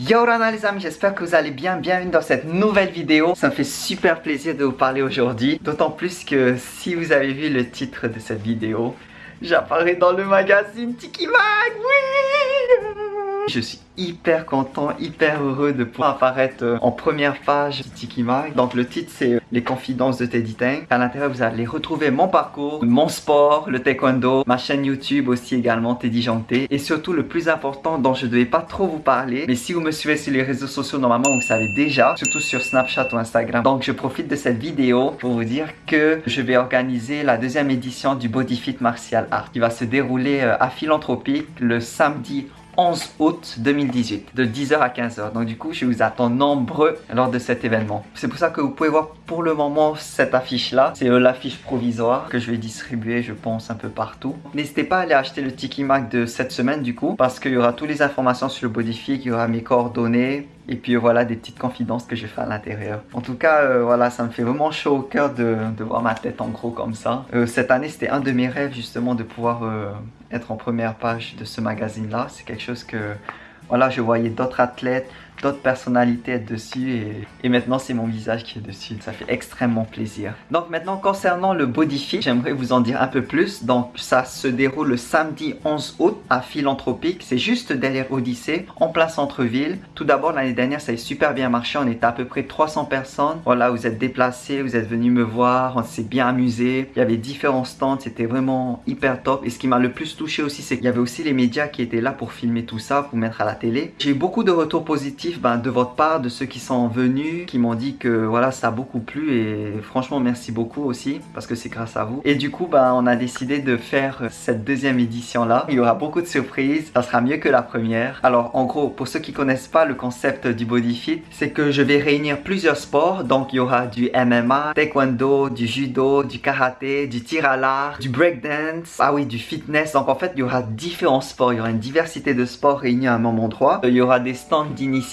Yo Rana les amis, j'espère que vous allez bien, bienvenue dans cette nouvelle vidéo. Ça me fait super plaisir de vous parler aujourd'hui. D'autant plus que si vous avez vu le titre de cette vidéo J'apparais dans le magazine Tiki Mag, oui Je suis hyper content, hyper heureux de pouvoir apparaître euh, en première page de Tiki Mag. Donc le titre c'est euh, Les confidences de Teddy Tang. À l'intérieur vous allez retrouver mon parcours, mon sport, le taekwondo, ma chaîne YouTube aussi également Teddy Janté. Et surtout le plus important dont je ne devais pas trop vous parler. Mais si vous me suivez sur les réseaux sociaux normalement vous savez déjà, surtout sur Snapchat ou Instagram. Donc je profite de cette vidéo pour vous dire que je vais organiser la deuxième édition du Body Fit Martial Art qui va se dérouler euh, à Philanthropique le samedi 11 août 2018 de 10h à 15h donc du coup je vous attends nombreux lors de cet événement. C'est pour ça que vous pouvez voir pour le moment cette affiche là c'est euh, l'affiche provisoire que je vais distribuer je pense un peu partout. N'hésitez pas à aller acheter le Tiki Mac de cette semaine du coup parce qu'il y aura toutes les informations sur le Bodyfit il y aura mes coordonnées et puis voilà des petites confidences que je fais à l'intérieur. En tout cas, euh, voilà, ça me fait vraiment chaud au cœur de, voir ma tête en gros comme ça. Euh, cette année, c'était un de mes rêves justement de pouvoir euh, être en première page de ce magazine-là. C'est quelque chose que, voilà, je voyais d'autres athlètes, d'autres personnalités dessus et, maintenant c'est mon visage qui est dessus. Ça fait extrêmement plaisir. Donc maintenant concernant le body fit, j'aimerais vous en dire un peu plus. Donc ça se déroule le samedi 11 août à Philanthropique. C'est juste derrière Odyssée, en plein centre-ville. Tout d'abord l'année dernière ça a super bien marché. On était à peu près 300 personnes. Voilà, vous êtes déplacés, vous êtes venus me voir, on s'est bien amusé. Il y avait différents stands, c'était vraiment hyper top. Et ce qui m'a le plus touché aussi, c'est qu'il y avait aussi les médias qui étaient là pour filmer tout ça, pour mettre à la télé. J'ai eu beaucoup de retours positifs ben, de votre part, de ceux qui sont venus, qui m'ont dit que voilà, ça a beaucoup plu et franchement merci beaucoup aussi parce que c'est grâce à vous. Et du coup, ben, on a décidé de faire cette deuxième édition là. Il y aura beaucoup de surprises, ça sera mieux que la première. Alors en gros, pour ceux qui connaissent pas le concept du Body Fit, c'est que je vais réunir plusieurs sports. Donc il y aura du MMA, taekwondo, du judo, du karaté, du tir à l'art, du breakdance, ah oui, du fitness. Donc en fait, il y aura différents sports, il y aura une diversité de sports réunis à un même endroit. Il y aura des stands d'initiation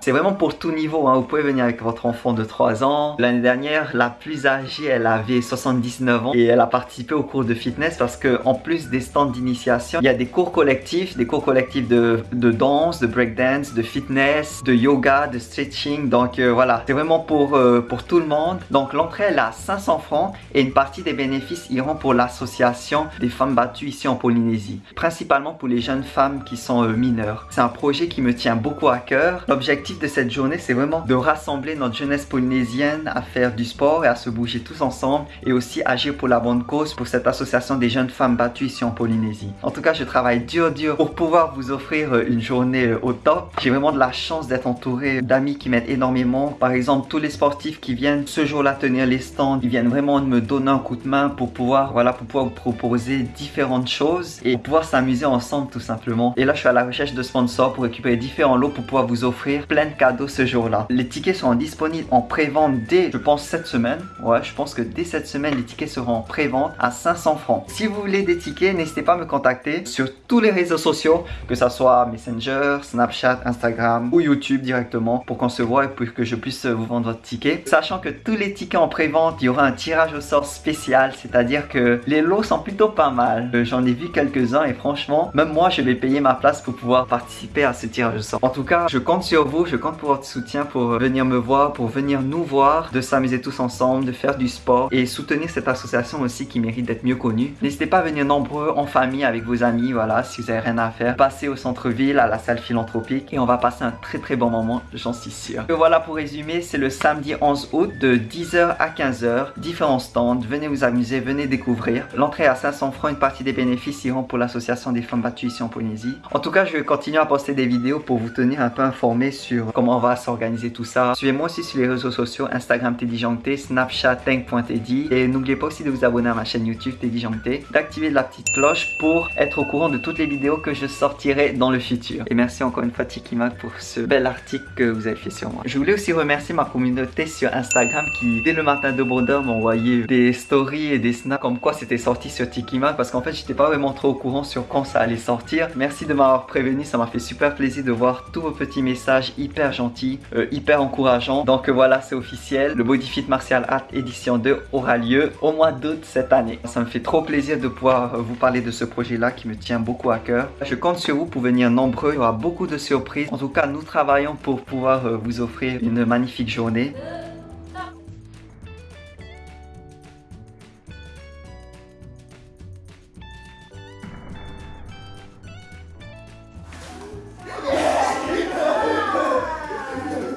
c'est vraiment pour tout niveau, hein. vous pouvez venir avec votre enfant de 3 ans. L'année dernière, la plus âgée, elle avait 79 ans et elle a participé au cours de fitness parce que en plus des stands d'initiation, il y a des cours collectifs, des cours collectifs de, de danse, de breakdance, de fitness, de yoga, de stretching. Donc euh, voilà, c'est vraiment pour, euh, pour tout le monde. Donc l'entrée elle a 500 francs et une partie des bénéfices iront pour l'association des femmes battues ici en Polynésie. Principalement pour les jeunes femmes qui sont euh, mineures. C'est un projet qui me tient beaucoup à cœur L'objectif de cette journée, c'est vraiment de rassembler notre jeunesse polynésienne à faire du sport et à se bouger tous ensemble et aussi agir pour la bonne cause pour cette association des jeunes femmes battues ici en Polynésie. En tout cas, je travaille dur dur pour pouvoir vous offrir euh, une journée euh, au top. J'ai vraiment de la chance d'être entouré d'amis qui m'aident énormément. Par exemple, tous les sportifs qui viennent ce jour-là tenir les stands, ils viennent vraiment me donner un coup de main pour pouvoir, voilà, pour pouvoir proposer différentes choses et pouvoir s'amuser ensemble tout simplement. Et là, je suis à la recherche de sponsors pour récupérer différents lots pour pouvoir vous offrir plein de cadeaux ce jour-là. Les tickets seront disponibles en pré-vente dès, je pense, cette semaine. Ouais, je pense que dès cette semaine, les tickets seront en pré-vente à 500 francs. Si vous voulez des tickets, n'hésitez pas à me contacter sur tous les réseaux sociaux, que ça soit Messenger, Snapchat, Instagram ou YouTube directement pour qu'on se voit et pour que je puisse vous vendre votre ticket. Sachant que tous les tickets en pré-vente, il y aura un tirage au sort spécial, c'est-à-dire que les lots sont plutôt pas mal. Euh, j'en ai vu quelques-uns et franchement, même moi, je vais payer ma place pour pouvoir participer à ce tirage au sort. En tout cas, je compte sur vous, je compte pour votre soutien pour venir me voir, pour venir nous voir, de s'amuser tous ensemble, de faire du sport et soutenir cette association aussi qui mérite d'être mieux connue. N'hésitez pas à venir nombreux en famille avec vos amis, voilà, si vous avez rien à faire. Passez au centre-ville, à la salle philanthropique et on va passer un très très bon moment, j'en suis sûr. Et voilà pour résumer, c'est le samedi 11 août de 10h à 15h, différents stands, venez vous amuser, venez découvrir. L'entrée à 500 francs, une partie des bénéfices iront pour l'association des femmes battues ici en Polynésie. En tout cas, je vais continuer à poster des vidéos pour vous tenir un peu sur comment on va s'organiser tout ça. Suivez-moi aussi sur les réseaux sociaux, Instagram Teddy Snapchat Tank.teddy et n'oubliez pas aussi de vous abonner à ma chaîne YouTube Teddy Jangté, d'activer la petite cloche pour être au courant de toutes les vidéos que je sortirai dans le futur. Et merci encore une fois Tikimak pour ce bel article que vous avez fait sur moi. Je voulais aussi remercier ma communauté sur Instagram qui dès le matin de bonheur m'a envoyé des stories et des snaps comme quoi c'était sorti sur Tikimak parce qu'en fait j'étais pas vraiment trop au courant sur quand ça allait sortir. Merci de m'avoir prévenu, ça m'a fait super plaisir de voir tous vos petits messages hyper gentils, euh, hyper encourageants. Donc voilà, c'est officiel. Le Bodyfit Martial Art édition 2 aura lieu au mois d'août cette année. Ça me fait trop plaisir de pouvoir vous parler de ce projet-là qui me tient beaucoup à cœur. Je compte sur vous pour venir nombreux. Il y aura beaucoup de surprises. En tout cas, nous travaillons pour pouvoir vous offrir une magnifique journée.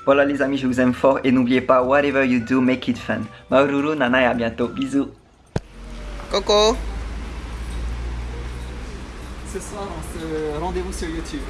Voilà les amis, je vous aime fort et n'oubliez pas, whatever you do, make it fun. Maururu, Nana et à bientôt. Bisous. Coco Ce soir, on se rendez-vous sur YouTube.